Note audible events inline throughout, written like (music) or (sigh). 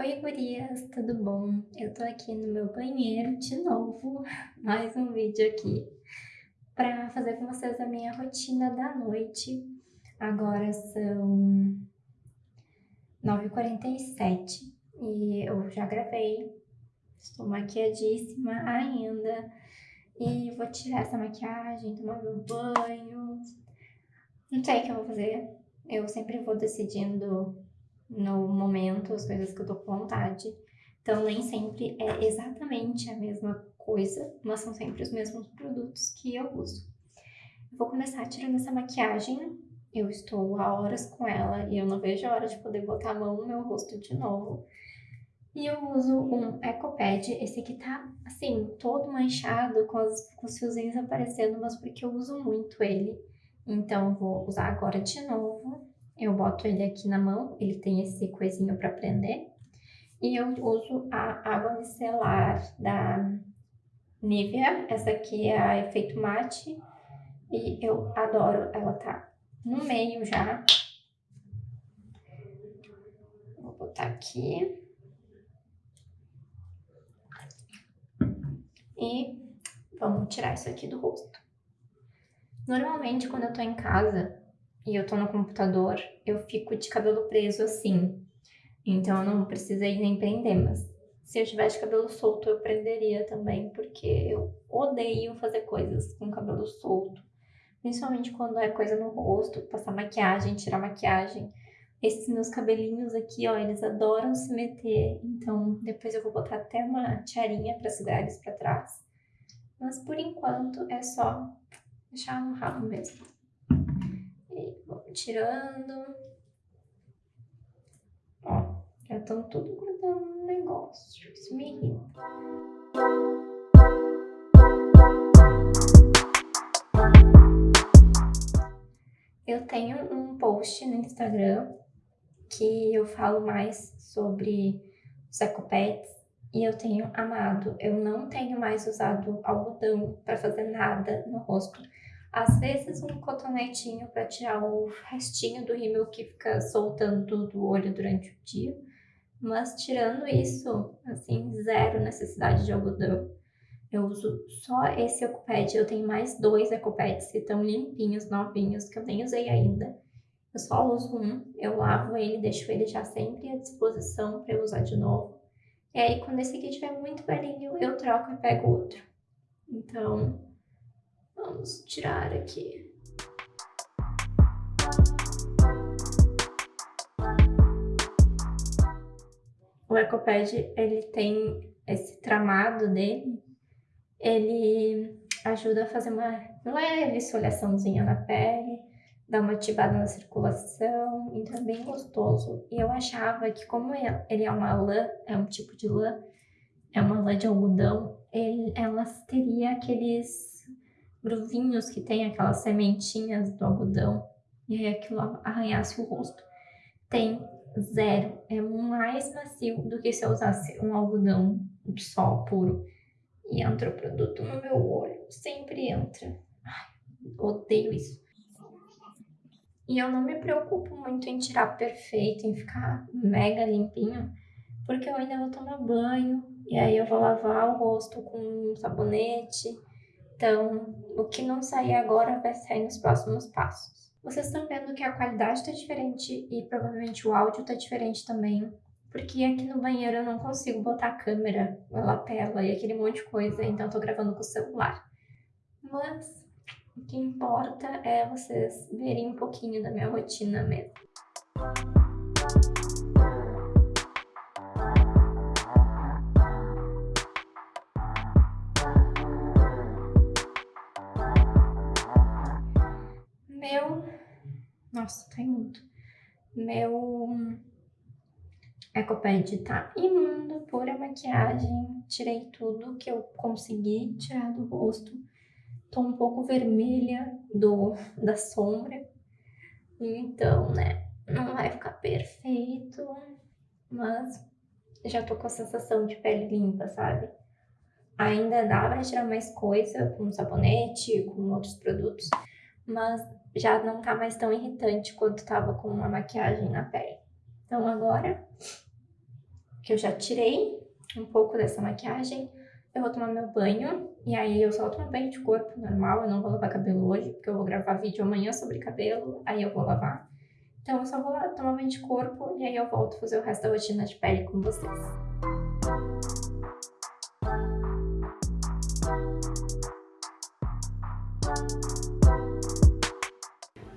Oi gurias, tudo bom? Eu tô aqui no meu banheiro de novo, (laughs) mais um vídeo aqui pra fazer com vocês a minha rotina da noite. Agora são 9h47 e eu já gravei, estou maquiadíssima ainda e vou tirar essa maquiagem, tomar meu banho. Não sei o que eu vou fazer, eu sempre vou decidindo no momento, as coisas que eu tô com vontade. Então, nem sempre é exatamente a mesma coisa, mas são sempre os mesmos produtos que eu uso. Eu vou começar tirando essa maquiagem. Eu estou há horas com ela e eu não vejo a hora de poder botar a mão no meu rosto de novo. E eu uso um Ecopad, esse aqui tá, assim, todo manchado, com, com os fiozinhos aparecendo, mas porque eu uso muito ele. Então, vou usar agora de novo. Eu boto ele aqui na mão, ele tem esse coisinho para prender. E eu uso a água micelar da Nivea, essa aqui é a efeito mate. E eu adoro, ela tá no meio já. Vou botar aqui. E vamos tirar isso aqui do rosto. Normalmente, quando eu tô em casa, e eu tô no computador, eu fico de cabelo preso assim. Então eu não precisei nem prender, mas se eu tivesse cabelo solto eu prenderia também, porque eu odeio fazer coisas com cabelo solto. Principalmente quando é coisa no rosto, passar maquiagem, tirar maquiagem. Esses meus cabelinhos aqui, ó, eles adoram se meter. Então depois eu vou botar até uma tiarinha pra segurar eles pra trás. Mas por enquanto é só deixar no rabo mesmo tirando. Ó, já estão tudo grudando no negócio. Isso me irrita. Eu tenho um post no Instagram que eu falo mais sobre os ecopads e eu tenho amado. Eu não tenho mais usado algodão para fazer nada no rosto. Às vezes um cotonetinho para tirar o restinho do rímel que fica soltando do olho durante o dia. Mas tirando isso, assim, zero necessidade de algodão. Eu uso só esse Ecopad. Eu tenho mais dois Ecopads que estão limpinhos, novinhos, que eu nem usei ainda. Eu só uso um, eu lavo ele, deixo ele já sempre à disposição para eu usar de novo. E aí, quando esse aqui estiver muito velhinho, eu troco e pego outro. Então, Vamos tirar aqui. O Ecopad, ele tem esse tramado dele, ele ajuda a fazer uma leve esfoliaçãozinha na pele, dá uma ativada na circulação, então é bem gostoso. E eu achava que como ele é uma lã, é um tipo de lã, é uma lã de algodão, ele, ela teria aqueles gruvinhos que tem aquelas sementinhas do algodão e aí aquilo arranhasse o rosto. Tem zero, é mais macio do que se eu usasse um algodão de sol puro. E entra o produto no meu olho, sempre entra. Ai, odeio isso. E eu não me preocupo muito em tirar perfeito, em ficar mega limpinho, porque eu ainda vou tomar banho, e aí eu vou lavar o rosto com um sabonete, então, o que não sair agora vai sair nos próximos passos. Vocês estão vendo que a qualidade está diferente e provavelmente o áudio está diferente também, porque aqui no banheiro eu não consigo botar a câmera, a lapela e aquele monte de coisa, então eu tô gravando com o celular. Mas o que importa é vocês verem um pouquinho da minha rotina mesmo. Nossa, tá imundo. Meu Ecopad tá imundo, pura maquiagem. Tirei tudo que eu consegui tirar do rosto. Tô um pouco vermelha do, da sombra. Então, né, não vai ficar perfeito. Mas já tô com a sensação de pele limpa, sabe? Ainda dá pra tirar mais coisa com sabonete, com outros produtos. Mas já não tá mais tão irritante quanto tava com uma maquiagem na pele. Então agora eu já tirei um pouco dessa maquiagem, eu vou tomar meu banho, e aí eu só tomo banho de corpo normal, eu não vou lavar cabelo hoje, porque eu vou gravar vídeo amanhã sobre cabelo, aí eu vou lavar. Então eu só vou lá tomar banho de corpo, e aí eu volto fazer o resto da rotina de pele com vocês.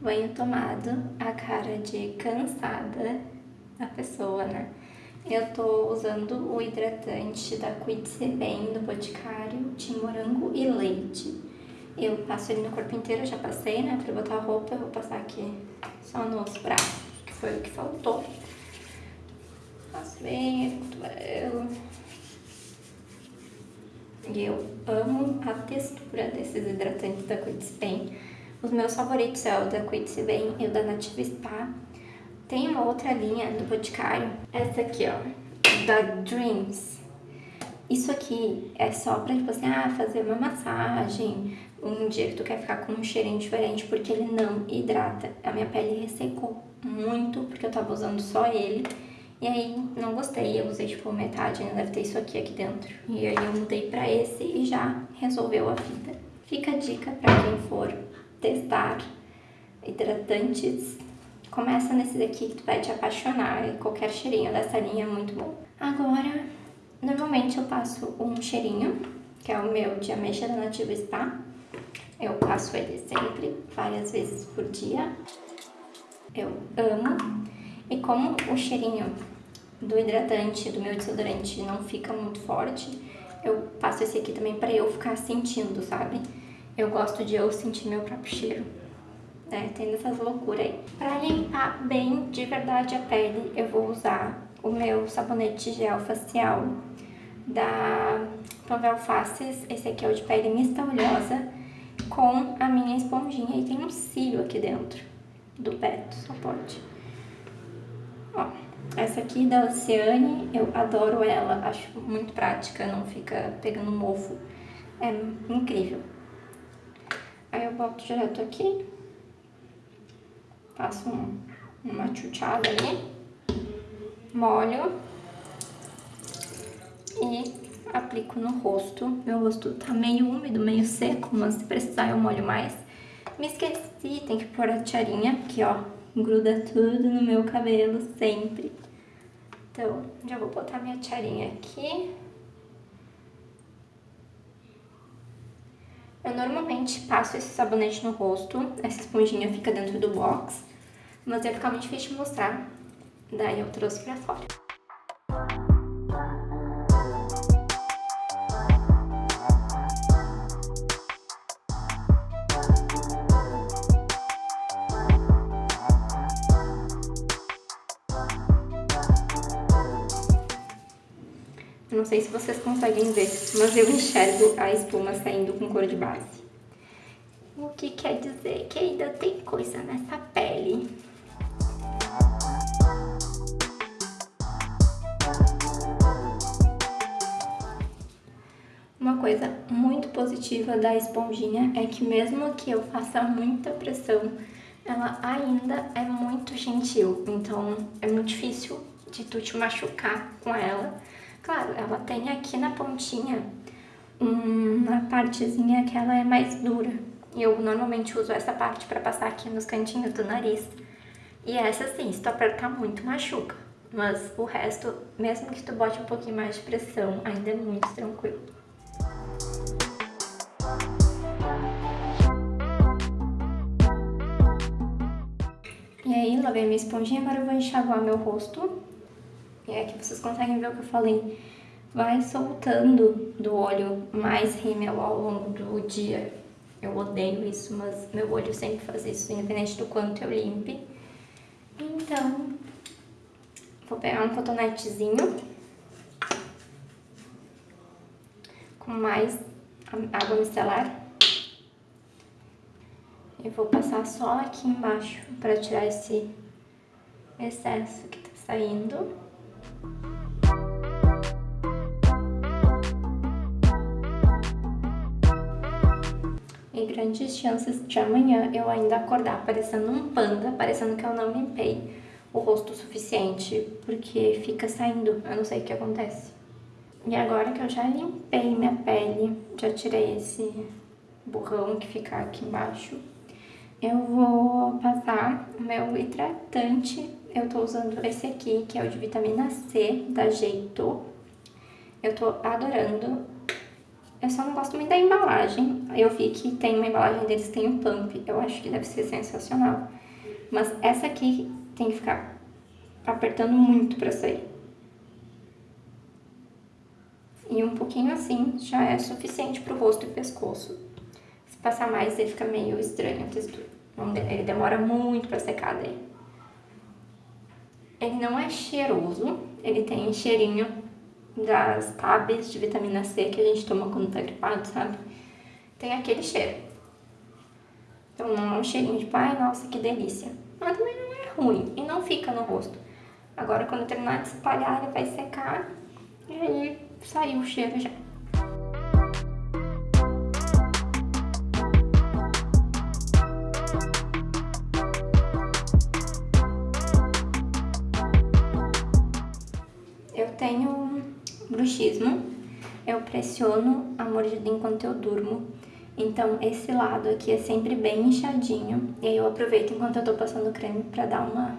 Banho tomado, a cara de cansada da pessoa, né? Eu tô usando o hidratante da Quitse Bem do Boticário de morango e leite. Eu passo ele no corpo inteiro, já passei, né? Pra botar a roupa, eu vou passar aqui só nos braços, que foi o que faltou. Passo bem, cotovelo. E eu amo a textura desses hidratantes da Quitse Bem. Os meus favoritos é o da Quitse Bem e o da Nativa Spa. Tem uma outra linha do Boticário, essa aqui, ó, da Dreams. Isso aqui é só pra, tipo assim, ah, fazer uma massagem, um dia que tu quer ficar com um cheirinho diferente, porque ele não hidrata. A minha pele ressecou muito, porque eu tava usando só ele. E aí, não gostei, eu usei, tipo, metade, ainda deve ter isso aqui, aqui dentro. E aí eu mudei pra esse e já resolveu a vida. Fica a dica pra quem for testar hidratantes Começa nesse daqui que tu vai te apaixonar e qualquer cheirinho dessa linha é muito bom. Agora, normalmente eu passo um cheirinho, que é o meu de ameixa da Nativa Spa. Eu passo ele sempre, várias vezes por dia. Eu amo. E como o cheirinho do hidratante, do meu desodorante não fica muito forte, eu passo esse aqui também pra eu ficar sentindo, sabe? Eu gosto de eu sentir meu próprio cheiro né? Tem essas loucuras aí. Pra limpar bem de verdade a pele, eu vou usar o meu sabonete gel facial da Panvel Faces. Esse aqui é o de pele mista oleosa com a minha esponjinha. E tem um cílio aqui dentro do pé, do suporte. Ó, essa aqui da Oceane, eu adoro ela. Acho muito prática, não fica pegando mofo. É incrível. Aí eu boto direto aqui faço um, uma chuchada ali, molho e aplico no rosto. Meu rosto tá meio úmido, meio seco, mas se precisar eu molho mais. Me esqueci, tem que pôr a tiarinha, que ó, gruda tudo no meu cabelo sempre. Então, já vou botar minha tiarinha aqui. Eu normalmente passo esse sabonete no rosto, essa esponjinha fica dentro do box mas ia ficar muito difícil de mostrar, daí eu trouxe pra fora. Não sei se vocês conseguem ver, mas eu enxergo a espuma saindo com cor de base. O que quer dizer que ainda tem coisa nessa pele. Uma coisa muito positiva da esponjinha é que mesmo que eu faça muita pressão, ela ainda é muito gentil, então é muito difícil de tu te machucar com ela. Claro, ela tem aqui na pontinha uma partezinha que ela é mais dura. Eu normalmente uso essa parte pra passar aqui nos cantinhos do nariz. E essa sim, se tu apertar muito, machuca. Mas o resto, mesmo que tu bote um pouquinho mais de pressão, ainda é muito tranquilo. E aí, lavei minha esponjinha, agora eu vou enxaguar meu rosto. E aqui vocês conseguem ver o que eu falei. Vai soltando do olho mais rímel ao longo do dia. Eu odeio isso, mas meu olho sempre faz isso, independente do quanto eu limpe. Então, vou pegar um cotonetezinho com mais água micelar e vou passar só aqui embaixo para tirar esse excesso que tá saindo. E grandes chances de amanhã eu ainda acordar parecendo um panda, parecendo que eu não limpei o rosto o suficiente, porque fica saindo, eu não sei o que acontece. E agora que eu já limpei minha pele, já tirei esse borrão que fica aqui embaixo, eu vou passar o meu hidratante. Eu tô usando esse aqui, que é o de vitamina C, da Jeito. Eu tô adorando. Eu só não gosto muito da embalagem. Eu vi que tem uma embalagem deles que tem um pump. Eu acho que deve ser sensacional. Mas essa aqui tem que ficar apertando muito pra sair. E um pouquinho assim já é suficiente pro rosto e pescoço. Se passar mais, ele fica meio estranho a textura. Ele demora muito pra secar daí. Ele não é cheiroso, ele tem cheirinho das tabs de vitamina C que a gente toma quando tá gripado, sabe? Tem aquele cheiro. Então não é um cheirinho de, ai, nossa, que delícia. Mas também não é ruim e não fica no rosto. Agora, quando terminar de espalhar, ele vai secar e aí saiu o cheiro já. Bruxismo, eu pressiono a mordida enquanto eu durmo. Então, esse lado aqui é sempre bem inchadinho. E aí eu aproveito enquanto eu tô passando creme pra dar uma,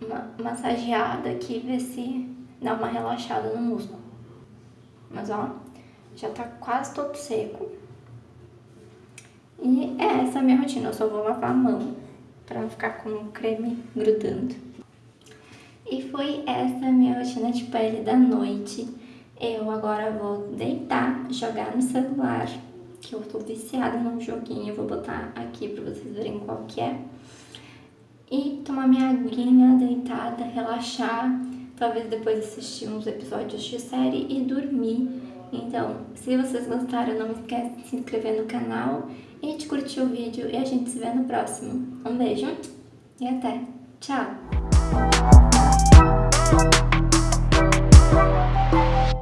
uma massageada aqui, ver se dá uma relaxada no músculo. Mas ó, já tá quase todo seco. E é essa a minha rotina, eu só vou lavar a mão pra não ficar com o creme grudando. E foi essa minha rotina de pele da noite. Eu agora vou deitar, jogar no celular, que eu tô viciada num joguinho, vou botar aqui pra vocês verem qual que é. E tomar minha aguinha deitada, relaxar, talvez depois assistir uns episódios de série e dormir. Então, se vocês gostaram, não esquece de se inscrever no canal e de curtir o vídeo e a gente se vê no próximo. Um beijo e até! Tchau!